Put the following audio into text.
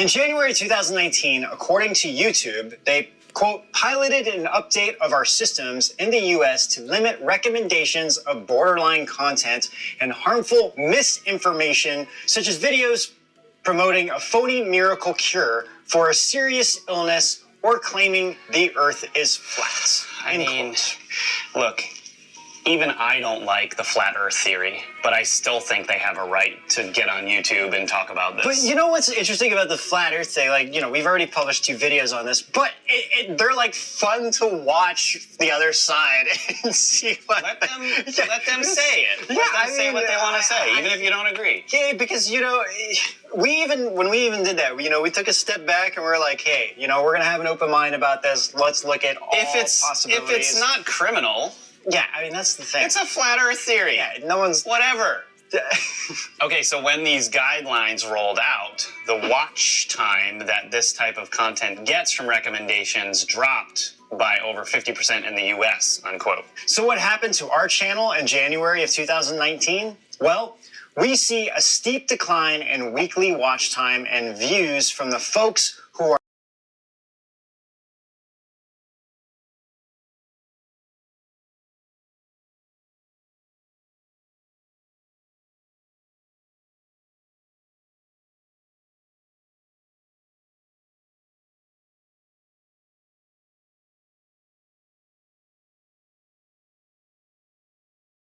In January 2019, according to YouTube, they quote, piloted an update of our systems in the US to limit recommendations of borderline content and harmful misinformation, such as videos promoting a phony miracle cure for a serious illness or claiming the earth is flat. I mean, quote. look, even I don't like the flat earth theory, but I still think they have a right to get on YouTube and talk about this. But you know what's interesting about the flat Earth thing? Like, you know, we've already published two videos on this, but it, it, they're like fun to watch the other side and see what. let them Yeah. let them say it. Let Yeah, them I say mean, what they want to say, even if you don't agree. Yeah, because you know, we even when we even did that, you know, we took a step back and we are like, hey, you know, we're gonna have an open mind about this. Let's look at all If it's if it's not criminal, yeah, I mean that's the thing. it's a flat earth theory. yeah, no one's. Whatever. Okay, so when these guidelines rolled out, the watch time that this type of content gets from recommendations dropped by over 50% in the US, unquote. So what happened to our channel in January of 2019? Well, we see a steep decline in weekly watch time and views from the folks